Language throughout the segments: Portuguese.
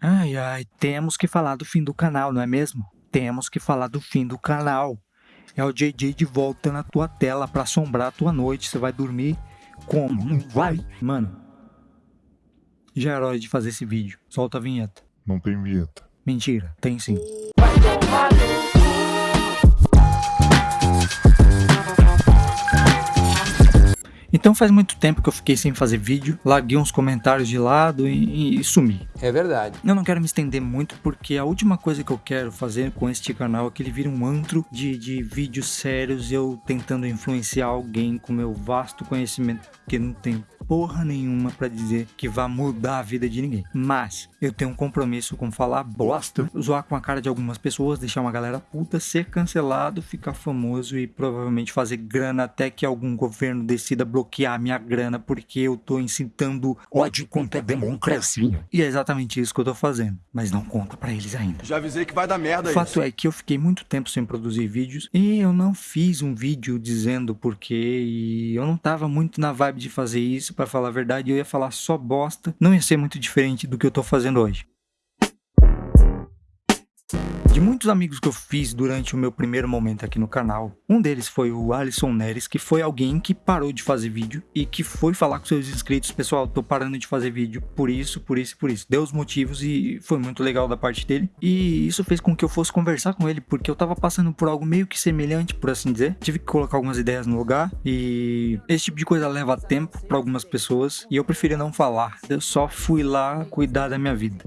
Ai, ai, temos que falar do fim do canal, não é mesmo? Temos que falar do fim do canal. É o JJ de volta na tua tela pra assombrar a tua noite. Você vai dormir como? Não vai? Mano, já era hora de fazer esse vídeo. Solta a vinheta. Não tem vinheta. Mentira, tem sim. Então faz muito tempo que eu fiquei sem fazer vídeo, larguei uns comentários de lado e, e, sumi. É verdade. Eu não quero me estender muito porque a última coisa que eu quero fazer com este canal é que ele vire um antro de, de vídeos sérios eu tentando influenciar alguém com meu vasto conhecimento que não tem porra nenhuma para dizer que vai mudar a vida de ninguém. Mas eu tenho um compromisso com falar bosta, zoar com a cara de algumas pessoas, deixar uma galera puta, ser cancelado, ficar famoso e provavelmente fazer grana até que algum governo decida bloquear minha grana porque eu tô incitando ódio contra a democracia. E é exatamente isso que eu tô fazendo, mas não conta para eles ainda. Já avisei que vai dar merda O fato isso. é que eu fiquei muito tempo sem produzir vídeos e eu não fiz um vídeo dizendo porquê e eu não tava muito na vibe de fazer isso para falar a verdade, eu ia falar só bosta, não ia ser muito diferente do que eu tô fazendo hoje. De muitos amigos que eu fiz durante o meu primeiro momento aqui no canal, um deles foi o Alisson Neres, que foi alguém que parou de fazer vídeo e que foi falar com seus inscritos, pessoal, tô parando de fazer vídeo por isso, por isso, por isso. Deu os motivos e foi muito legal da parte dele. E isso fez com que eu fosse conversar com ele, porque eu tava passando por algo meio que semelhante, por assim dizer. Tive que colocar algumas ideias no lugar e esse tipo de coisa leva tempo para algumas pessoas e eu preferi não falar. Eu só fui lá cuidar da minha vida.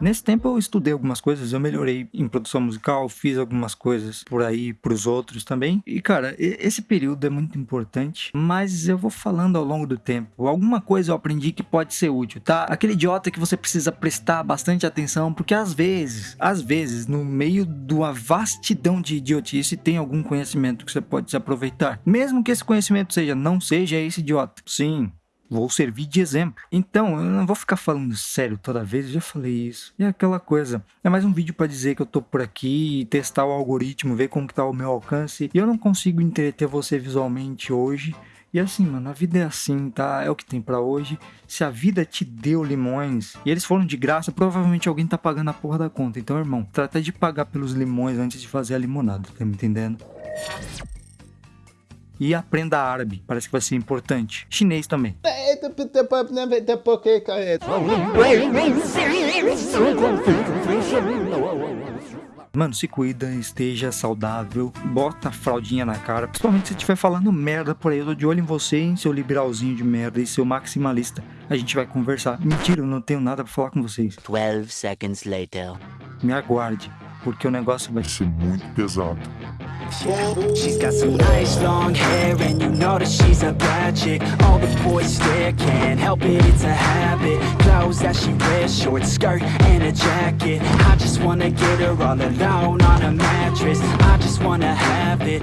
Nesse tempo eu estudei algumas coisas, eu melhorei em produção musical, fiz algumas coisas por aí pros outros também. E cara, esse período é muito importante, mas eu vou falando ao longo do tempo. Alguma coisa eu aprendi que pode ser útil, tá? Aquele idiota que você precisa prestar bastante atenção, porque às vezes, às vezes, no meio de uma vastidão de idiotice, tem algum conhecimento que você pode se aproveitar. Mesmo que esse conhecimento seja, não seja esse idiota. Sim, vou servir de exemplo. Então, eu não vou ficar falando sério toda vez, eu já falei isso. E é aquela coisa, é mais um vídeo para dizer que eu tô por aqui, testar o algoritmo, ver como que tá o meu alcance. E eu não consigo entreter você visualmente hoje. E assim, mano, a vida é assim, tá? É o que tem para hoje. Se a vida te deu limões e eles foram de graça, provavelmente alguém tá pagando a porra da conta. Então, irmão, trata de pagar pelos limões antes de fazer a limonada, tá me entendendo? E aprenda árabe. Parece que vai ser importante. Chinês também. Mano, se cuida, esteja saudável, bota a fraldinha na cara. Principalmente se estiver falando merda por aí. Eu tô de olho em você, em seu liberalzinho de merda e seu maximalista. A gente vai conversar. Mentira, eu não tenho nada pra falar com vocês. 12 seconds later. Me aguarde, porque o negócio vai ser muito pesado. She's got some nice long hair and you know that she's a bad chick. All the boys stare, can't help it, it's a habit. Clothes that she wears, short skirt and a jacket. I just wanna get her all alone on a mattress. I just wanna have it